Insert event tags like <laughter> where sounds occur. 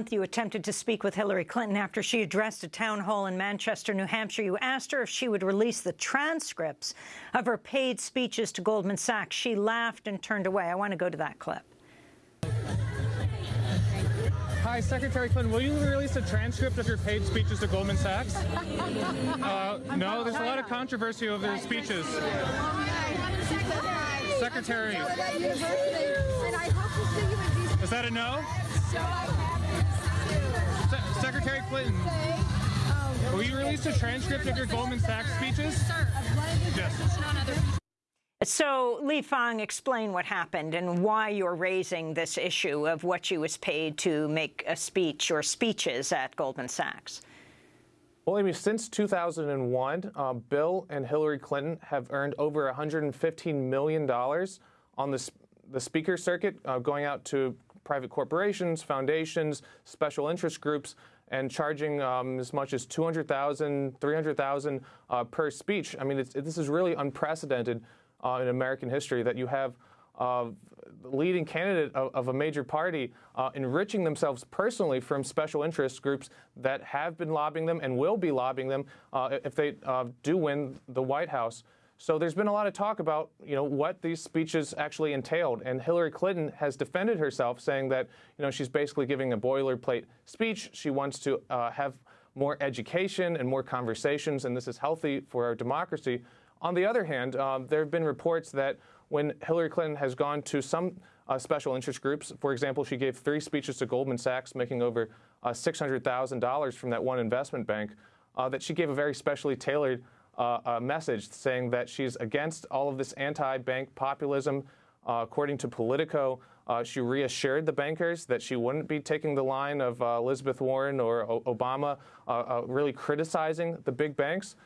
month, you attempted to speak with Hillary Clinton after she addressed a town hall in Manchester, New Hampshire. You asked her if she would release the transcripts of her paid speeches to Goldman Sachs. She laughed and turned away. I want to go to that clip. Hi, Secretary Clinton. Will you release a transcript of your paid speeches to Goldman Sachs? <laughs> Uh, no, there's a lot of controversy over the speeches. Secretary. Is that a no? Se Clinton. Will you release a transcript of your Goldman Sachs speeches? Yes. So, Lee Fang, explain what happened and why you're raising this issue of what she was paid to make a speech or speeches at Goldman Sachs. Well, Amy, since 2001, uh, Bill and Hillary Clinton have earned over $115 million on the, the speaker circuit, uh, going out to private corporations, foundations, special interest groups, and charging um, as much as 200,000, 300,000 uh, per speech. I mean, this is really unprecedented uh, in American history that you have uh, leading candidate of, of, a major party uh, enriching themselves personally from special interest groups that have been lobbying them and will be lobbying them uh, if they uh, do win the White House. So there's been a lot of talk about, you know, what these speeches actually entailed, and Hillary Clinton has defended herself, saying that, you know, she's basically giving a boilerplate speech. She wants to uh, have more education and more conversations, and this is healthy for our democracy. On the other hand, um, there have been reports that when Hillary Clinton has gone to some uh, special interest groups, for example, she gave three speeches to Goldman Sachs, making over uh, $600,000 from that one investment bank, uh, that she gave a very specially tailored uh, message saying that she's against all of this anti-bank populism. Uh, according to Politico, uh, she reassured the bankers that she wouldn't be taking the line of Elizabeth Warren or o Obama, really criticizing the big banks.